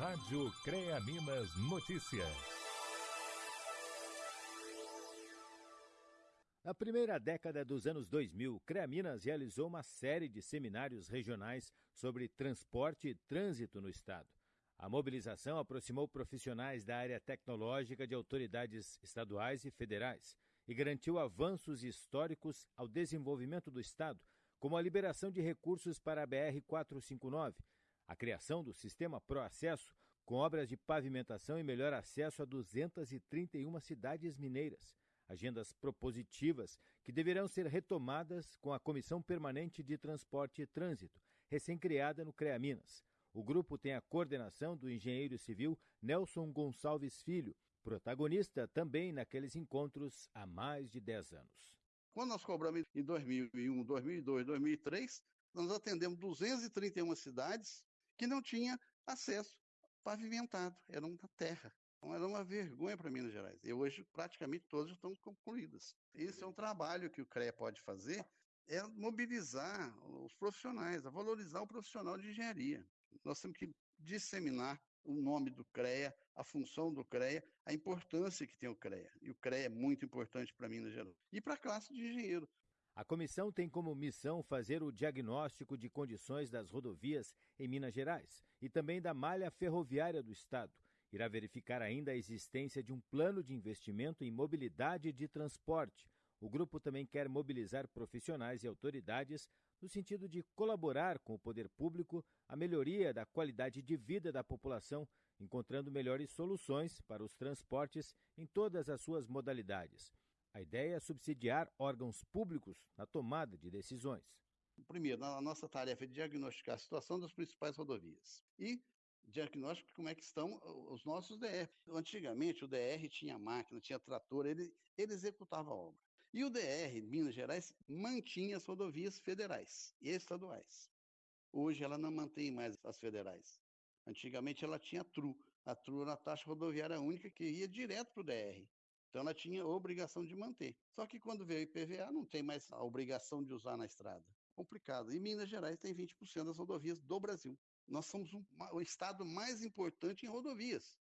Rádio CREA Minas Notícias. Na primeira década dos anos 2000, CREA Minas realizou uma série de seminários regionais sobre transporte e trânsito no estado. A mobilização aproximou profissionais da área tecnológica de autoridades estaduais e federais e garantiu avanços históricos ao desenvolvimento do estado, como a liberação de recursos para a BR-459, a criação do sistema Proacesso, com obras de pavimentação e melhor acesso a 231 cidades mineiras. Agendas propositivas que deverão ser retomadas com a Comissão Permanente de Transporte e Trânsito, recém-criada no CREA Minas. O grupo tem a coordenação do engenheiro civil Nelson Gonçalves Filho, protagonista também naqueles encontros há mais de 10 anos. Quando nós cobramos em 2001, 2002, 2003, nós atendemos 231 cidades que não tinha acesso pavimentado, era uma terra. Então, era uma vergonha para Minas Gerais. E hoje, praticamente todas estão concluídas. Esse é um trabalho que o CREA pode fazer, é mobilizar os profissionais, a valorizar o profissional de engenharia. Nós temos que disseminar o nome do CREA, a função do CREA, a importância que tem o CREA. E o CREA é muito importante para Minas Gerais. E para a classe de engenheiro. A comissão tem como missão fazer o diagnóstico de condições das rodovias em Minas Gerais e também da malha ferroviária do Estado. Irá verificar ainda a existência de um plano de investimento em mobilidade de transporte. O grupo também quer mobilizar profissionais e autoridades no sentido de colaborar com o poder público a melhoria da qualidade de vida da população, encontrando melhores soluções para os transportes em todas as suas modalidades. A ideia é subsidiar órgãos públicos na tomada de decisões. Primeiro, a nossa tarefa é diagnosticar a situação das principais rodovias e diagnóstico como é que estão os nossos DR. Antigamente, o DR tinha máquina, tinha trator, ele, ele executava a obra. E o DR, Minas Gerais, mantinha as rodovias federais e estaduais. Hoje ela não mantém mais as federais. Antigamente ela tinha a TRU. A TRU era a taxa rodoviária única que ia direto para o DR. Então ela tinha obrigação de manter. Só que quando veio o IPVA, não tem mais a obrigação de usar na estrada. Complicado. E Minas Gerais tem 20% das rodovias do Brasil. Nós somos um, o estado mais importante em rodovias.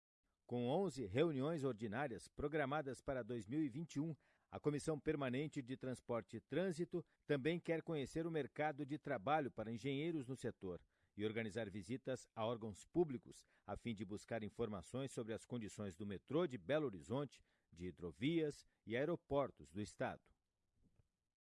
Com 11 reuniões ordinárias programadas para 2021, a Comissão Permanente de Transporte e Trânsito também quer conhecer o mercado de trabalho para engenheiros no setor e organizar visitas a órgãos públicos, a fim de buscar informações sobre as condições do metrô de Belo Horizonte, de hidrovias e aeroportos do Estado.